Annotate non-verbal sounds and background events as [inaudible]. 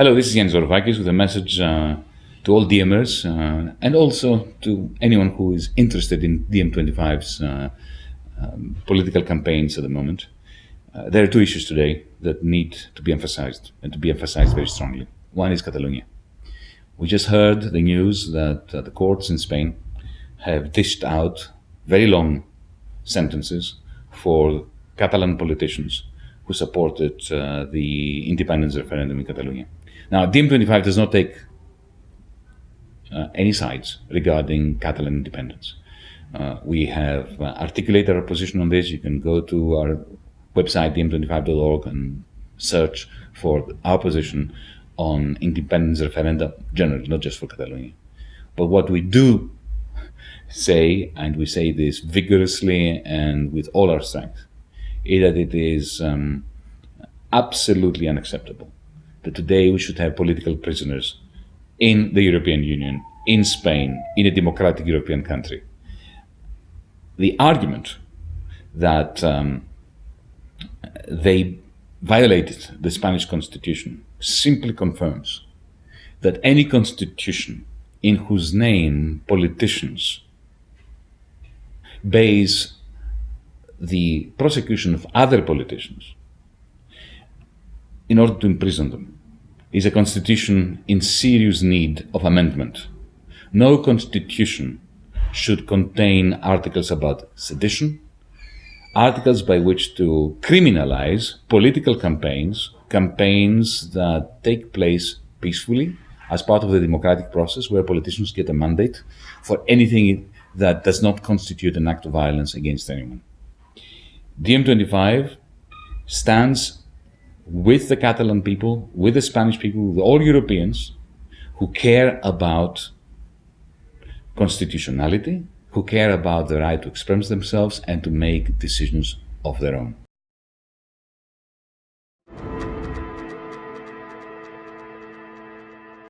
Hello, this is Yanis Varoufakis with a message uh, to all DiEMers uh, and also to anyone who is interested in DiEM25's uh, um, political campaigns at the moment. Uh, there are two issues today that need to be emphasized and to be emphasized very strongly. One is Catalonia. We just heard the news that uh, the courts in Spain have dished out very long sentences for Catalan politicians who supported uh, the independence referendum in Catalonia. Now, DiEM25 does not take uh, any sides regarding Catalan independence. Uh, we have uh, articulated our position on this. You can go to our website, diem25.org, and search for our position on independence referenda generally, not just for Catalonia. But what we do [laughs] say, and we say this vigorously and with all our strength, is that it is um, absolutely unacceptable that today we should have political prisoners in the European Union, in Spain, in a democratic European country. The argument that um, they violated the Spanish constitution simply confirms that any constitution in whose name politicians base the prosecution of other politicians in order to imprison them is a constitution in serious need of amendment. No constitution should contain articles about sedition, articles by which to criminalize political campaigns, campaigns that take place peacefully as part of the democratic process where politicians get a mandate for anything that does not constitute an act of violence against anyone. DiEM25 stands with the Catalan people, with the Spanish people, with all Europeans who care about constitutionality, who care about the right to express themselves and to make decisions of their own.